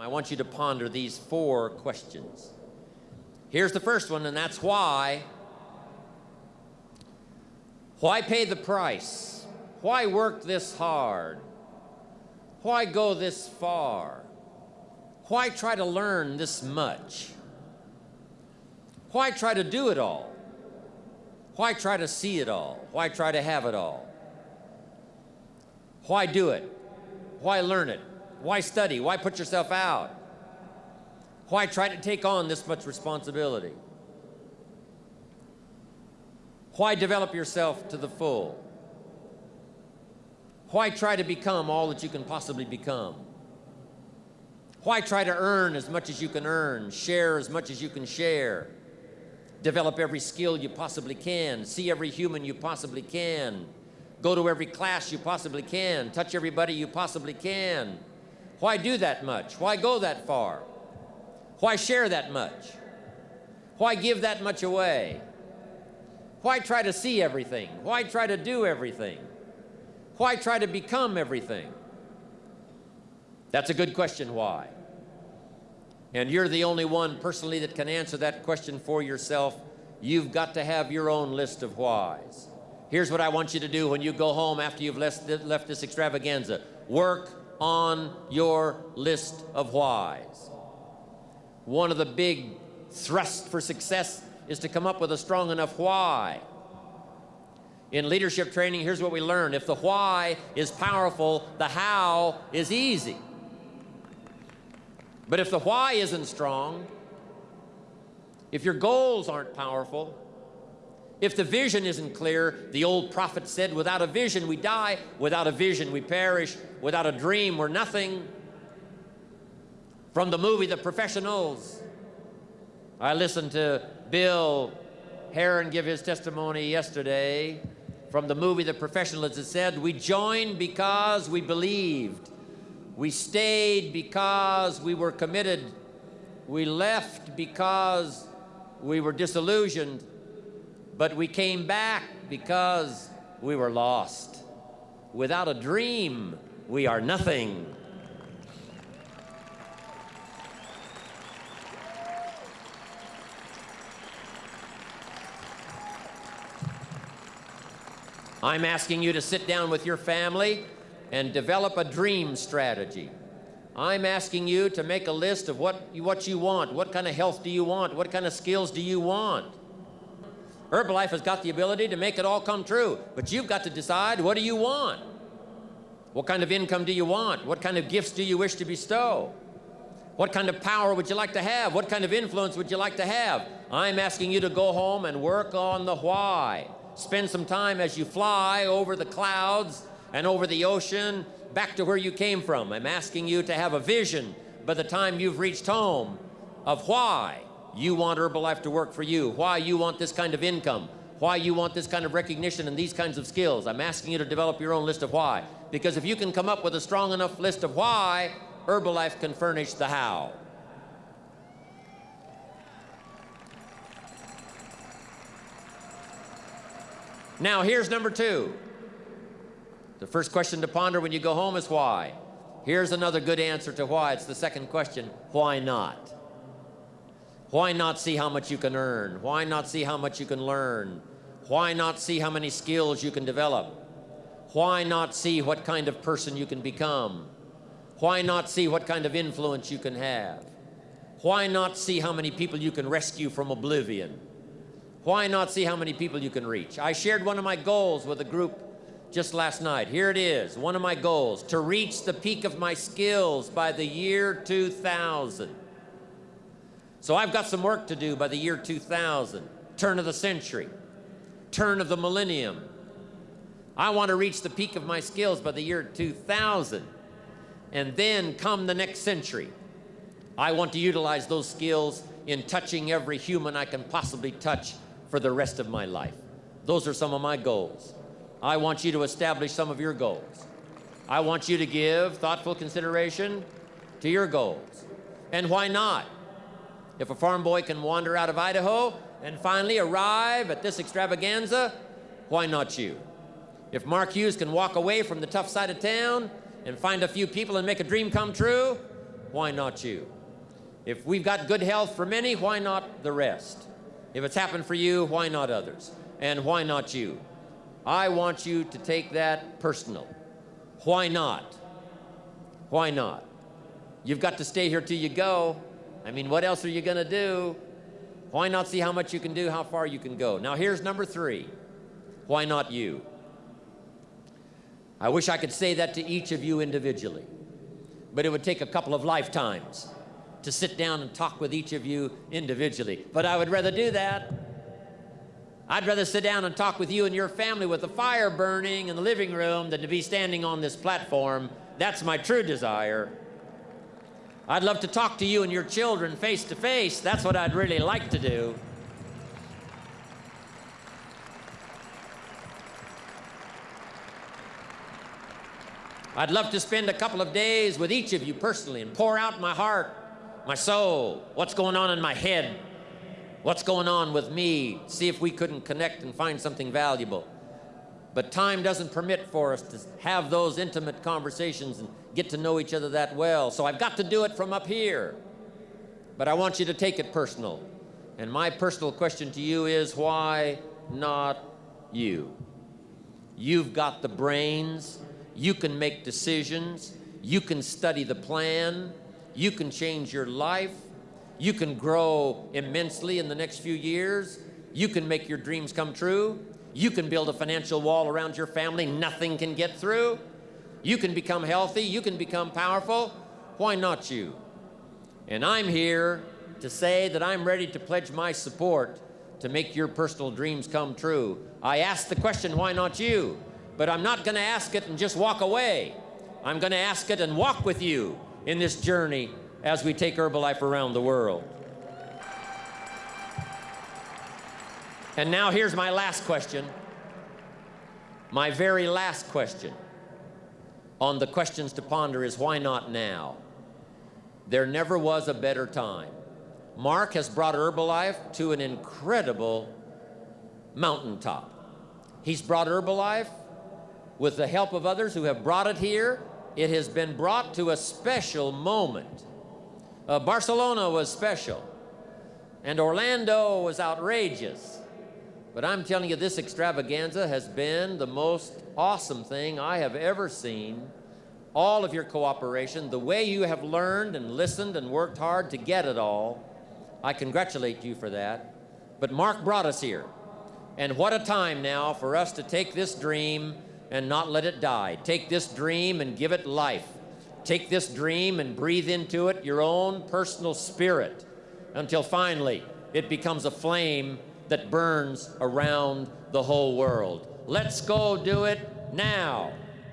I want you to ponder these four questions. Here's the first one, and that's why. Why pay the price? Why work this hard? Why go this far? Why try to learn this much? Why try to do it all? Why try to see it all? Why try to have it all? Why do it? Why learn it? Why study? Why put yourself out? Why try to take on this much responsibility? Why develop yourself to the full? Why try to become all that you can possibly become? Why try to earn as much as you can earn, share as much as you can share, develop every skill you possibly can, see every human you possibly can, go to every class you possibly can, touch everybody you possibly can? Why do that much? Why go that far? Why share that much? Why give that much away? Why try to see everything? Why try to do everything? Why try to become everything? That's a good question, why? And you're the only one personally that can answer that question for yourself. You've got to have your own list of whys. Here's what I want you to do when you go home after you've left, this extravaganza. Work on your list of whys. One of the big thrusts for success is to come up with a strong enough why. In leadership training, here's what we learn. If the why is powerful, the how is easy. But if the why isn't strong, if your goals aren't powerful, if the vision isn't clear, the old prophet said, without a vision we die, without a vision we perish, without a dream we're nothing. From the movie The Professionals, I listened to Bill Heron give his testimony yesterday from the movie The Professionals. It said, We joined because we believed. We stayed because we were committed. We left because we were disillusioned. But we came back because we were lost. Without a dream, we are nothing. I'm asking you to sit down with your family and develop a dream strategy. I'm asking you to make a list of what you, what you want. What kind of health do you want? What kind of skills do you want? Herbalife has got the ability to make it all come true, but you've got to decide what do you want? What kind of income do you want? What kind of gifts do you wish to bestow? What kind of power would you like to have? What kind of influence would you like to have? I'm asking you to go home and work on the why. Spend some time as you fly over the clouds and over the ocean back to where you came from. I'm asking you to have a vision by the time you've reached home of why you want Herbalife to work for you, why you want this kind of income, why you want this kind of recognition and these kinds of skills. I'm asking you to develop your own list of why. Because if you can come up with a strong enough list of why, Herbalife can furnish the how. Now, here's number two. The first question to ponder when you go home is why. Here's another good answer to why. It's the second question why not? Why not see how much you can earn? Why not see how much you can learn? Why not see how many skills you can develop? Why not see what kind of person you can become? Why not see what kind of influence you can have? Why not see how many people you can rescue from oblivion? Why not see how many people you can reach? I shared one of my goals with a group just last night. Here it is, one of my goals, to reach the peak of my skills by the year 2000. So I've got some work to do by the year 2000, turn of the century, turn of the millennium. I want to reach the peak of my skills by the year 2000. And then come the next century. I want to utilize those skills in touching every human I can possibly touch for the rest of my life. Those are some of my goals. I want you to establish some of your goals. I want you to give thoughtful consideration to your goals. And why not? If a farm boy can wander out of Idaho and finally arrive at this extravaganza, why not you? If Mark Hughes can walk away from the tough side of town and find a few people and make a dream come true, why not you? If we've got good health for many, why not the rest? If it's happened for you, why not others? And why not you? I want you to take that personal. Why not? Why not? You've got to stay here till you go. I mean, what else are you going to do? Why not see how much you can do, how far you can go? Now, here's number three. Why not you? I wish I could say that to each of you individually, but it would take a couple of lifetimes to sit down and talk with each of you individually. But I would rather do that. I'd rather sit down and talk with you and your family with the fire burning in the living room than to be standing on this platform. That's my true desire. I'd love to talk to you and your children face to face. That's what I'd really like to do. I'd love to spend a couple of days with each of you personally and pour out my heart, my soul, what's going on in my head, what's going on with me, see if we couldn't connect and find something valuable. But time doesn't permit for us to have those intimate conversations and get to know each other that well. So I've got to do it from up here. But I want you to take it personal. And my personal question to you is why not you? You've got the brains, you can make decisions, you can study the plan, you can change your life, you can grow immensely in the next few years, you can make your dreams come true, you can build a financial wall around your family nothing can get through. You can become healthy. You can become powerful. Why not you? And I'm here to say that I'm ready to pledge my support to make your personal dreams come true. I ask the question, why not you? But I'm not going to ask it and just walk away. I'm going to ask it and walk with you in this journey as we take Herbalife around the world. And now here's my last question. My very last question on the questions to ponder is why not now? There never was a better time. Mark has brought Herbalife to an incredible mountaintop. He's brought Herbalife with the help of others who have brought it here. It has been brought to a special moment. Uh, Barcelona was special, and Orlando was outrageous. But I'm telling you, this extravaganza has been the most awesome thing I have ever seen. All of your cooperation, the way you have learned and listened and worked hard to get it all, I congratulate you for that. But Mark brought us here. And what a time now for us to take this dream and not let it die. Take this dream and give it life. Take this dream and breathe into it your own personal spirit until finally it becomes a flame that burns around the whole world. Let's go do it now.